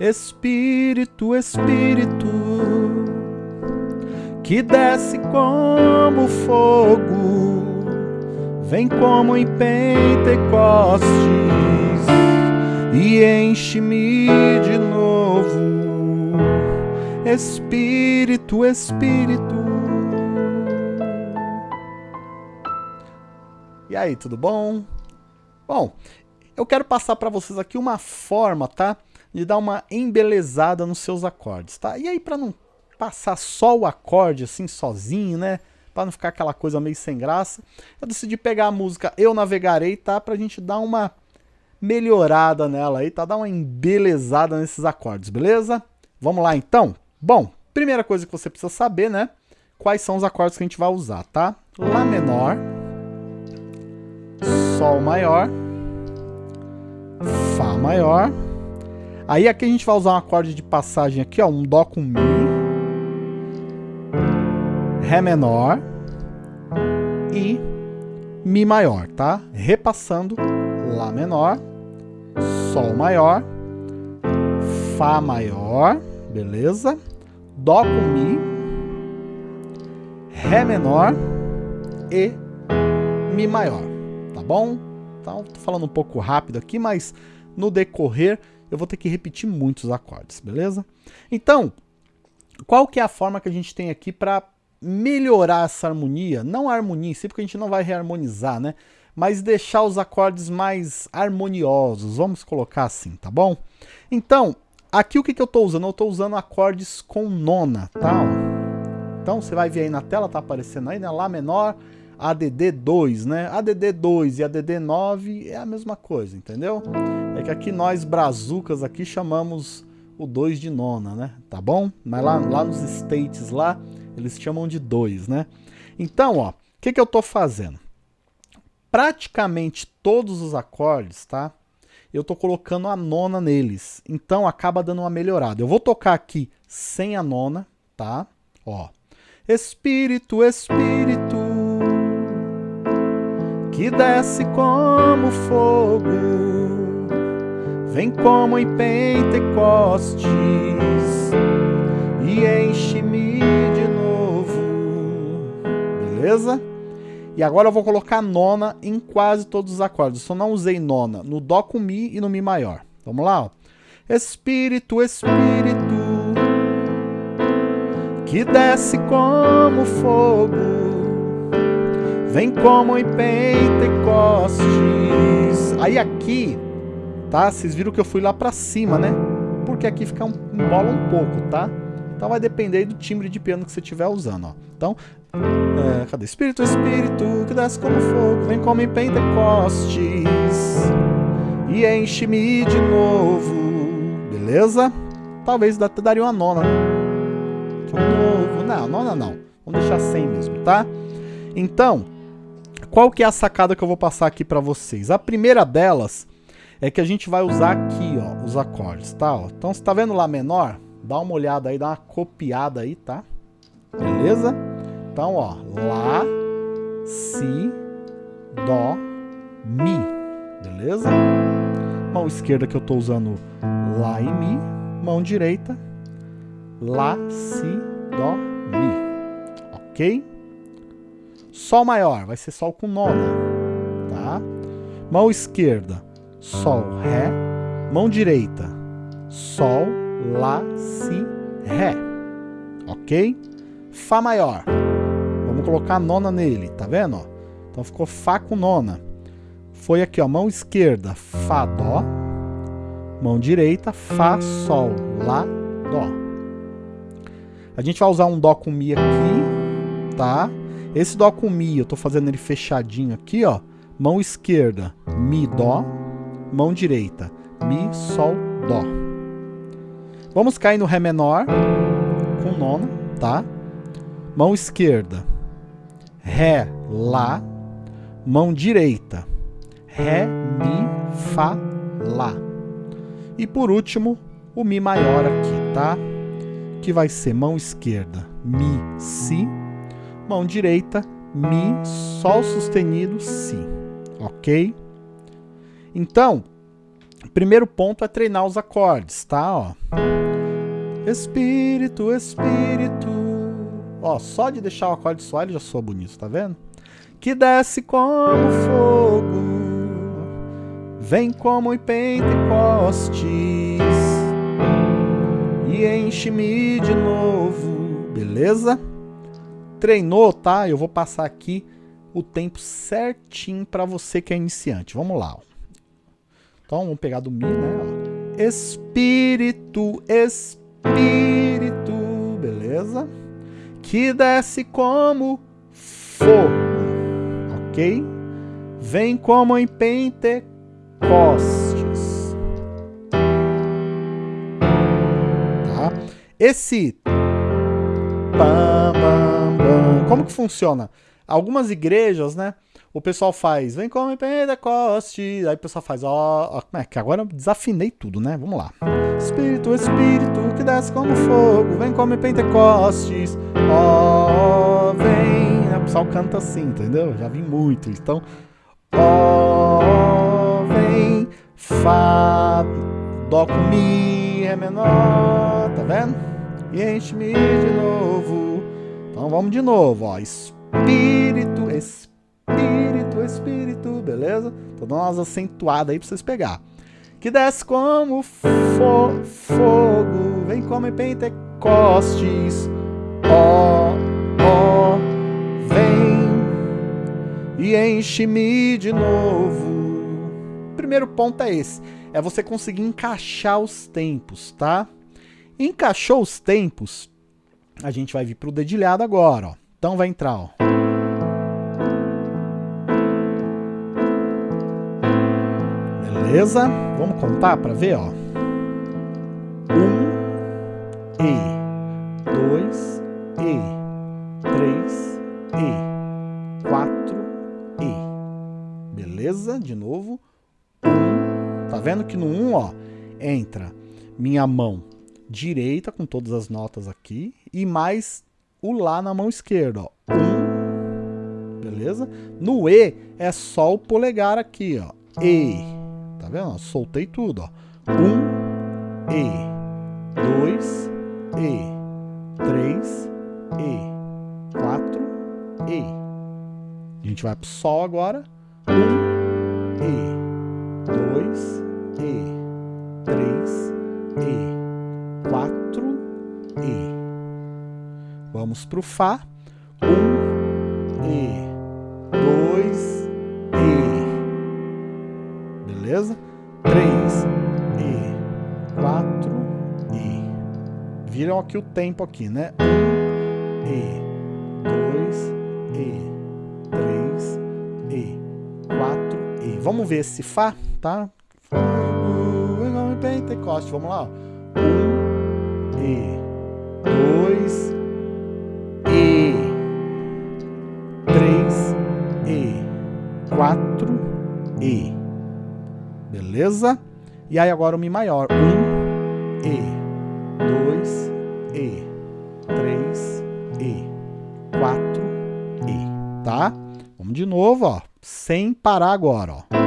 Espírito, Espírito, que desce como fogo, vem como em Pentecostes e enche-me de novo. Espírito, Espírito. E aí, tudo bom? Bom, eu quero passar para vocês aqui uma forma, tá? De dar uma embelezada nos seus acordes, tá? E aí para não passar só o acorde assim sozinho, né? Para não ficar aquela coisa meio sem graça, eu decidi pegar a música Eu Navegarei, tá? Pra gente dar uma melhorada nela aí, tá? Dar uma embelezada nesses acordes, beleza? Vamos lá então? Bom, primeira coisa que você precisa saber, né? Quais são os acordes que a gente vai usar, tá? Lá menor, Sol maior, Fá maior, Aí aqui a gente vai usar um acorde de passagem aqui, ó, um Dó com Mi, Ré menor e Mi maior, tá? Repassando Lá menor, Sol maior, Fá maior, beleza? Dó com Mi, Ré menor e Mi maior, tá bom? Então, tô falando um pouco rápido aqui, mas no decorrer eu vou ter que repetir muitos acordes, beleza? Então, qual que é a forma que a gente tem aqui para melhorar essa harmonia? Não a harmonia em si, porque a gente não vai reharmonizar, né? Mas deixar os acordes mais harmoniosos, vamos colocar assim, tá bom? Então, aqui o que, que eu estou usando? Eu estou usando acordes com nona, tá? Então, você vai ver aí na tela, tá aparecendo aí, né? Lá menor, ADD2, né? ADD2 e ADD9 é a mesma coisa, entendeu? É que aqui nós brazucas aqui chamamos o 2 de nona, né? Tá bom? Mas lá, lá nos States lá, eles chamam de 2, né? Então, ó, o que, que eu tô fazendo? Praticamente todos os acordes, tá? Eu tô colocando a nona neles. Então acaba dando uma melhorada. Eu vou tocar aqui sem a nona, tá? Ó. Espírito, Espírito, que desce como fogo, vem como em Pentecostes e enche-me de novo. Beleza? E agora eu vou colocar nona em quase todos os acordes. Só não usei nona no Dó com Mi e no Mi maior. Vamos lá? Ó. Espírito, Espírito, que desce como fogo Vem como em Pentecostes. Aí aqui, tá? Vocês viram que eu fui lá pra cima, né? Porque aqui fica um, embola um pouco, tá? Então vai depender do timbre de piano que você estiver usando, ó. Então, é, cadê? Espírito, Espírito, que desce como fogo, vem como em Pentecostes e enche-me de novo. Beleza? Talvez daria uma nona, né? De novo. Não, nona não. Vamos deixar sem mesmo, tá? Então, qual que é a sacada que eu vou passar aqui para vocês? A primeira delas é que a gente vai usar aqui, ó, os acordes, tá? Ó. Então, você tá vendo Lá menor? Dá uma olhada aí, dá uma copiada aí, tá? Beleza? Então, ó, Lá, Si, Dó, Mi, beleza? Mão esquerda que eu tô usando Lá e Mi, mão direita, Lá, Si, Dó, Mi, ok? Sol maior vai ser Sol com nona, tá? Mão esquerda, Sol, Ré. Mão direita, Sol, Lá, Si, Ré. Ok? Fá maior. Vamos colocar a nona nele, tá vendo? Ó? Então ficou Fá com nona. Foi aqui, ó, mão esquerda, Fá, Dó. Mão direita, Fá, Sol, Lá, Dó. A gente vai usar um Dó com Mi aqui, tá? Esse Dó com Mi, eu tô fazendo ele fechadinho aqui, ó. Mão esquerda, Mi, Dó. Mão direita, Mi, Sol, Dó. Vamos cair no Ré menor, com nona, tá? Mão esquerda, Ré, Lá. Mão direita, Ré, Mi, Fá, Lá. E por último, o Mi maior aqui, tá? Que vai ser mão esquerda, Mi, Si mão direita, Mi, Sol sustenido, Si. Ok? Então, Primeiro ponto é treinar os acordes, tá? Ó. Espírito, Espírito. Ó, só de deixar o acorde soar ele já soa bonito, tá vendo? Que desce como fogo, vem como em Pentecostes e enche-me de novo, beleza? Treinou, tá? Eu vou passar aqui o tempo certinho para você que é iniciante. Vamos lá. Ó. Então, vamos pegar do Mi, né? Espírito, Espírito, beleza? Que desce como fogo, ok? Vem como em Pentecostes. Tá? Esse como que funciona? Algumas igrejas, né? O pessoal faz, vem como Pentecoste. Aí o pessoal faz, ó, ó, é que agora eu desafinei tudo, né? Vamos lá. Espírito, Espírito, que desce como fogo, vem como Pentecostes. Ó, vem. O pessoal canta assim, entendeu? Já vi muito. Então, ó, vem, Fá, Dó com Mi, Ré menor, tá vendo? E enche-me de novo. Então vamos de novo, ó. Espírito Espírito, Espírito, Espírito, beleza? Tô dando umas acentuadas aí pra vocês pegar. Que desce como fo fogo, vem como em Pentecostes, ó, ó, vem e enche-me de novo. Primeiro ponto é esse, é você conseguir encaixar os tempos, tá? Encaixou os tempos, a gente vai vir pro dedilhado agora, ó. Então vai entrar, ó. Beleza? Vamos contar para ver, ó. Um, E. Dois, E. Três, E. Quatro, E. Beleza? De novo. Tá vendo que no um, ó, entra minha mão direita com todas as notas aqui e mais o Lá na mão esquerda. Ó. Um, beleza? No E é só o polegar aqui, ó. E. Tá vendo? Soltei tudo, ó. Um, E. Dois, E. Três, E. Quatro, E. A gente vai pro Sol agora. Um, E. Dois, E. Três, E. Quatro, E. Vamos para o Fá. Aqui o tempo aqui, né? Um, E. Dois, E. Três, E. Quatro, E. Vamos ver esse Fá, tá? Pentecoste, vamos lá. Um, E. Dois, e, 3 E, 4 E. Beleza? E aí agora o Mi maior. 1 E, 2 E, 3 E, 4 E. Tá? Vamos de novo, ó. Sem parar agora, ó.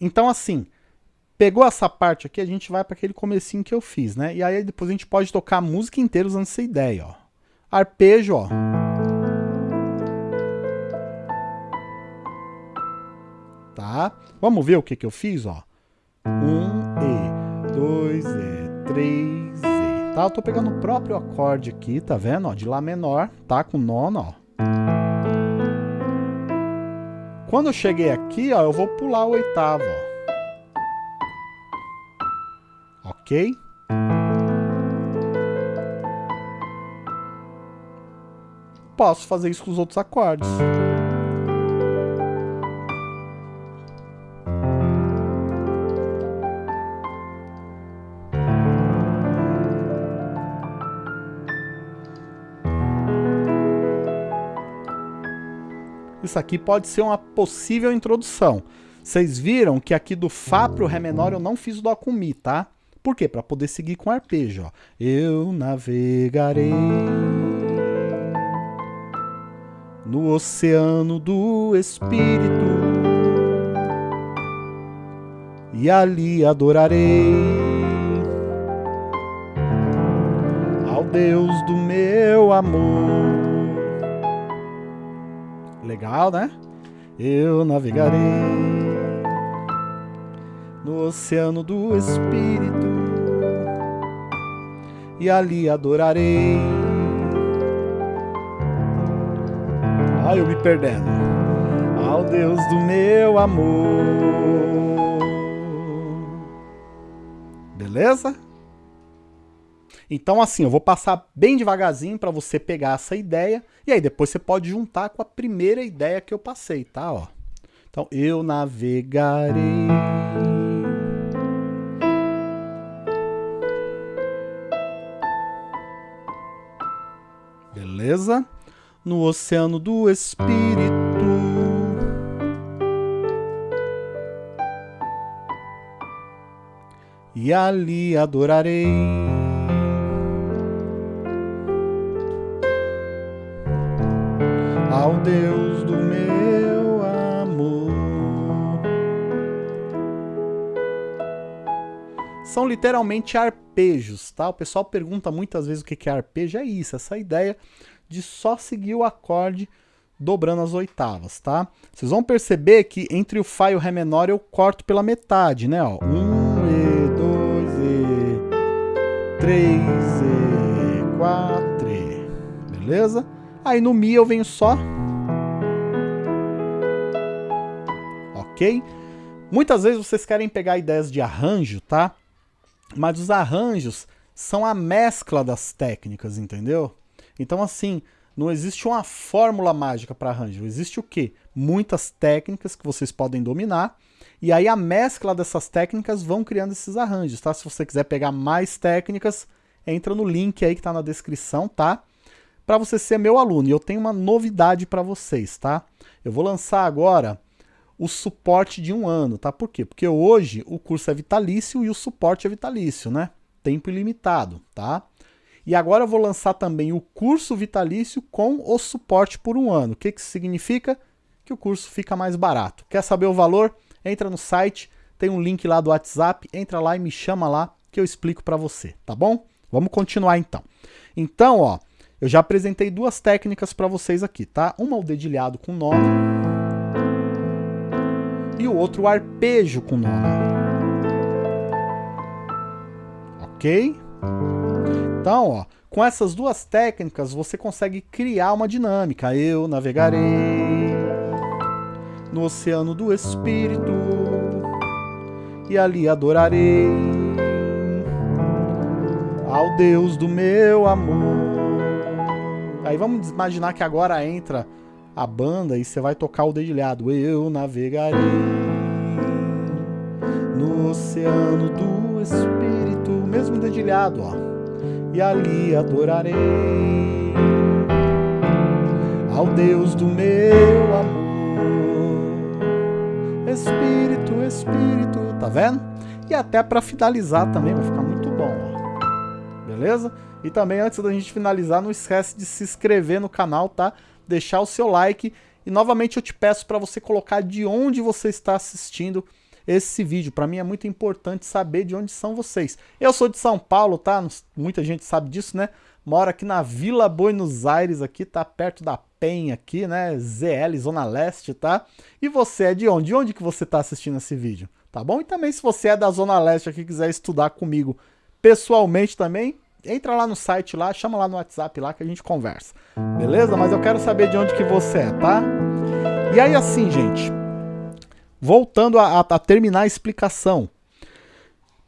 Então, assim, pegou essa parte aqui, a gente vai para aquele comecinho que eu fiz, né? E aí depois a gente pode tocar a música inteira usando essa ideia, ó. Arpejo, ó. Tá? Vamos ver o que que eu fiz, ó. Um E, dois E, três E. Tá? Eu tô pegando o próprio acorde aqui, tá vendo? Ó, de Lá menor, tá? Com nono, ó. Quando eu cheguei aqui, ó, eu vou pular o oitavo, ó. Ok? Posso fazer isso com os outros acordes. isso aqui pode ser uma possível introdução. Vocês viram que aqui do Fá pro Ré menor eu não fiz o Dó com Mi, tá? Por quê? Para poder seguir com arpejo, ó. Eu navegarei no oceano do Espírito e ali adorarei ao Deus do meu amor. Legal, né? Eu navegarei no oceano do Espírito e ali adorarei. Ai, eu me perdendo. Ao Deus do meu amor. Beleza? Então assim, eu vou passar bem devagarzinho para você pegar essa ideia e aí depois você pode juntar com a primeira ideia que eu passei, tá? Ó. Então, eu navegarei beleza? No oceano do Espírito. E ali adorarei. Ao Deus do meu amor. São literalmente arpejos, tá? O pessoal pergunta muitas vezes o que é arpejo. É isso, essa ideia de só seguir o acorde dobrando as oitavas, tá? Vocês vão perceber que entre o Fá e o Ré menor eu corto pela metade, né? Ó, um, E, dois, E, três, E, quatro, E, beleza? Aí no Mi eu venho só... Ok? Muitas vezes vocês querem pegar ideias de arranjo, tá? Mas os arranjos são a mescla das técnicas, entendeu? Então, assim, não existe uma fórmula mágica para arranjo. Existe o quê? Muitas técnicas que vocês podem dominar. E aí a mescla dessas técnicas vão criando esses arranjos, tá? Se você quiser pegar mais técnicas, entra no link aí que está na descrição, tá? Para você ser meu aluno. E eu tenho uma novidade para vocês, tá? Eu vou lançar agora o suporte de um ano, tá? Por quê? Porque hoje o curso é vitalício e o suporte é vitalício, né? Tempo ilimitado, tá? E agora eu vou lançar também o curso vitalício com o suporte por um ano. O que, que significa? Que o curso fica mais barato. Quer saber o valor? Entra no site, tem um link lá do WhatsApp, entra lá e me chama lá que eu explico para você, tá bom? Vamos continuar então. Então, ó, eu já apresentei duas técnicas para vocês aqui, tá? Uma o dedilhado com nona e o outro o arpejo com nona. Ok? Então, ó, com essas duas técnicas você consegue criar uma dinâmica. Eu navegarei no oceano do Espírito e ali adorarei ao Deus do meu amor. Aí vamos imaginar que agora entra a banda e você vai tocar o dedilhado. Eu navegarei no oceano do Espírito, mesmo dedilhado, ó e ali adorarei ao Deus do meu amor. Espírito, Espírito, tá vendo? E até para finalizar também vai ficar muito bom, ó. Beleza? E também antes da gente finalizar, não esquece de se inscrever no canal, tá? Deixar o seu like e novamente eu te peço para você colocar de onde você está assistindo esse vídeo. Para mim é muito importante saber de onde são vocês. Eu sou de São Paulo, tá? Muita gente sabe disso, né? Moro aqui na Vila Buenos Aires, aqui, tá perto da Penha aqui, né? ZL, Zona Leste, tá? E você é de onde? De onde que você tá assistindo esse vídeo? Tá bom? E também se você é da Zona Leste aqui quiser estudar comigo pessoalmente também, entra lá no site lá, chama lá no WhatsApp lá que a gente conversa. Beleza? Mas eu quero saber de onde que você é, tá? E aí assim, gente, voltando a, a, a terminar a explicação,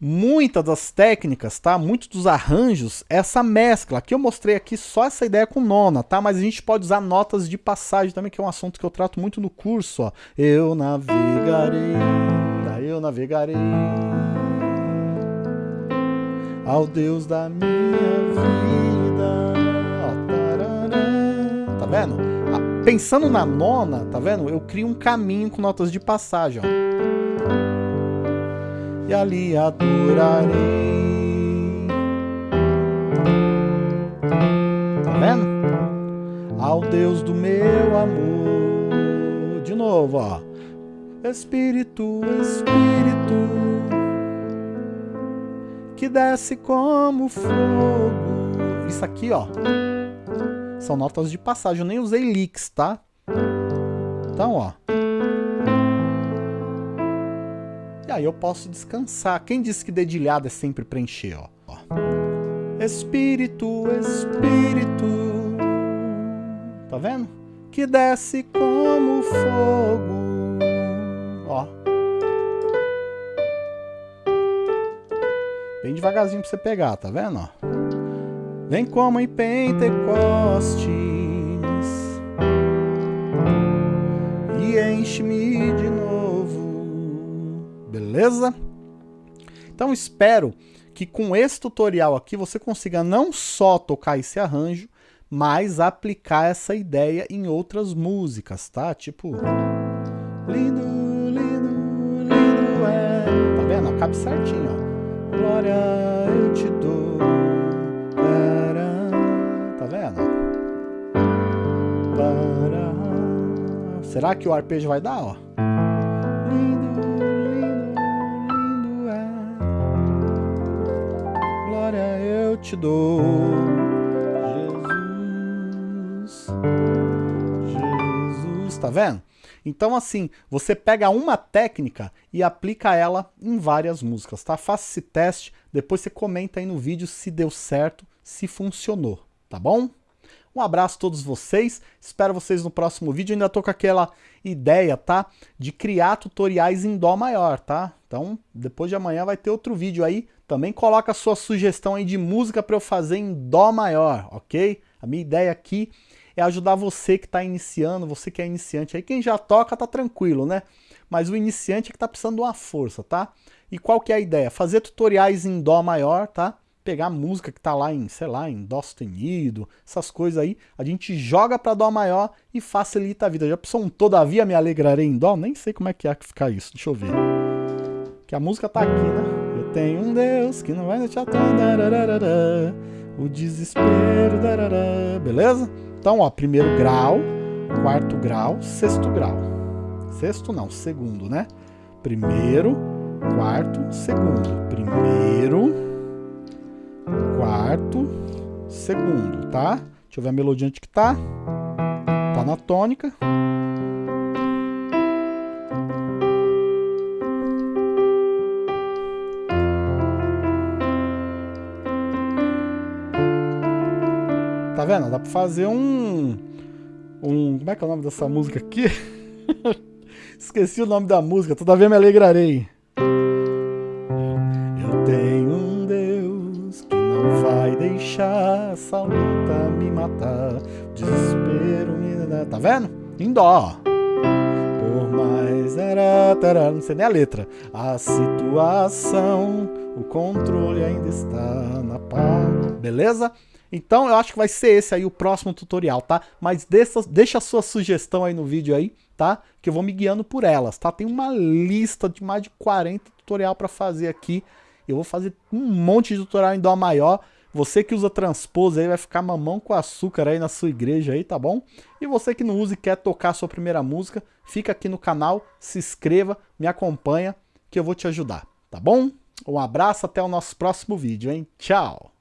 muitas das técnicas, tá? Muitos dos arranjos, essa mescla. Aqui eu mostrei aqui só essa ideia com nona, tá? Mas a gente pode usar notas de passagem também, que é um assunto que eu trato muito no curso, ó. Eu navegarei, eu navegarei ao Deus da minha vida. Ó, tá vendo? Pensando na nona, tá vendo? Eu crio um caminho com notas de passagem, ó. E ali adorarei. Tá vendo? Ao Deus do meu amor. De novo, ó. Espírito, Espírito, que desce como fogo. Isso aqui, ó, são notas de passagem. Eu nem usei licks, tá? Então, ó. E aí eu posso descansar. Quem disse que dedilhado é sempre preencher, ó. ó. Espírito, Espírito. Tá vendo? Que desce como fogo. Ó. Bem devagarzinho pra você pegar, tá vendo? Ó. Vem como em Pentecostes e enche-me de novo. Beleza? Então espero que com esse tutorial aqui você consiga não só tocar esse arranjo, mas aplicar essa ideia em outras músicas, tá? Tipo, lindo, lindo, lindo é. Tá vendo? Cabe certinho, ó. Glória eu te dou. Será que o arpejo vai dar, ó? Lindo, lindo, lindo é. Glória eu te dou. Jesus. Jesus, tá vendo? Então assim, você pega uma técnica e aplica ela em várias músicas, tá? Faça esse teste, depois você comenta aí no vídeo se deu certo, se funcionou, tá bom? Um abraço a todos vocês, espero vocês no próximo vídeo, ainda tô com aquela ideia, tá? De criar tutoriais em Dó maior, tá? Então, depois de amanhã vai ter outro vídeo aí, também coloca a sua sugestão aí de música para eu fazer em Dó maior, ok? A minha ideia aqui é ajudar você que está iniciando, você que é iniciante aí, quem já toca tá tranquilo, né? Mas o iniciante é que tá precisando de uma força, tá? E qual que é a ideia? Fazer tutoriais em Dó maior, tá? Pegar música que tá lá em, sei lá, em Dó sustenido, essas coisas aí, a gente joga para Dó maior e facilita a vida. Já pensou um Todavia me alegrarei em Dó? Nem sei como é que é que ficar isso, deixa eu ver. Que a música tá aqui, né? Eu tenho um Deus que não vai deixar o desespero, darará, beleza? Então, ó, primeiro grau, quarto grau, sexto grau. Sexto não, segundo, né? Primeiro, quarto, segundo. Primeiro, quarto, segundo, tá? Deixa eu ver a melodia onde que tá. Tá na tônica. Tá vendo? Dá pra fazer um... um como é que é o nome dessa música aqui? Esqueci o nome da música. Todavia me alegrarei. Vendo? Em dó. Por mais não sei nem a letra. A situação, o controle ainda está na palma. Beleza? Então eu acho que vai ser esse aí o próximo tutorial, tá? Mas deixa, deixa a sua sugestão aí no vídeo aí, tá? Que eu vou me guiando por elas, tá? Tem uma lista de mais de 40 tutorial para fazer aqui. Eu vou fazer um monte de tutorial em Dó maior. Você que usa transpose aí vai ficar mamão com açúcar aí na sua igreja aí, tá bom? E você que não usa e quer tocar sua primeira música, fica aqui no canal, se inscreva, me acompanha que eu vou te ajudar, tá bom? Um abraço, até o nosso próximo vídeo, hein? Tchau!